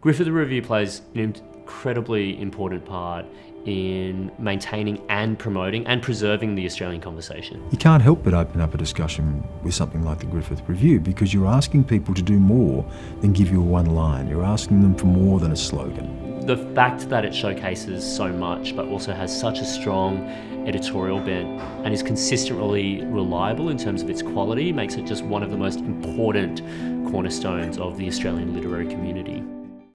Griffith Review plays an incredibly important part in maintaining and promoting and preserving the Australian conversation. You can't help but open up a discussion with something like the Griffith Review because you're asking people to do more than give you a one line. You're asking them for more than a slogan. The fact that it showcases so much but also has such a strong editorial bent and is consistently reliable in terms of its quality makes it just one of the most important cornerstones of the Australian literary community.